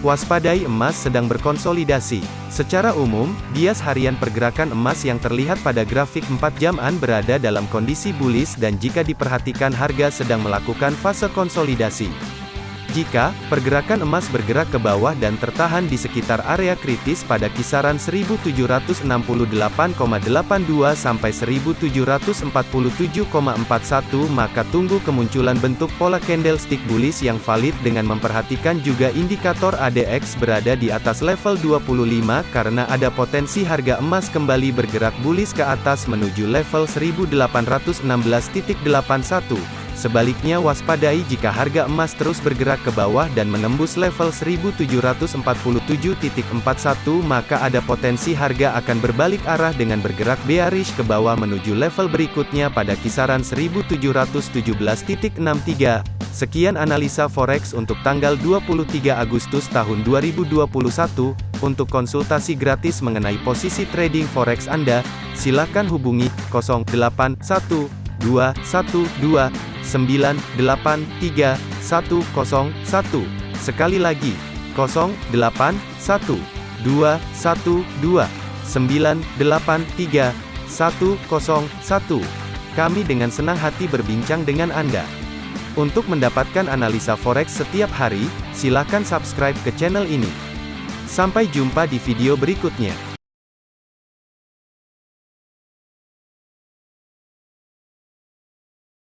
Waspadai emas sedang berkonsolidasi. Secara umum, bias harian pergerakan emas yang terlihat pada grafik 4 jaman berada dalam kondisi bullish dan jika diperhatikan harga sedang melakukan fase konsolidasi. Jika pergerakan emas bergerak ke bawah dan tertahan di sekitar area kritis pada kisaran 1768,82 sampai 1747,41 maka tunggu kemunculan bentuk pola candlestick bullish yang valid dengan memperhatikan juga indikator ADX berada di atas level 25 karena ada potensi harga emas kembali bergerak bullish ke atas menuju level 1816.81. Sebaliknya waspadai jika harga emas terus bergerak ke bawah dan menembus level 1747.41 maka ada potensi harga akan berbalik arah dengan bergerak bearish ke bawah menuju level berikutnya pada kisaran 1717.63. Sekian analisa forex untuk tanggal 23 Agustus tahun 2021. Untuk konsultasi gratis mengenai posisi trading forex Anda, silakan hubungi 081212 983 101. Sekali lagi, 081 212 983 101. Kami dengan senang hati berbincang dengan Anda. Untuk mendapatkan analisa forex setiap hari, silakan subscribe ke channel ini. Sampai jumpa di video berikutnya.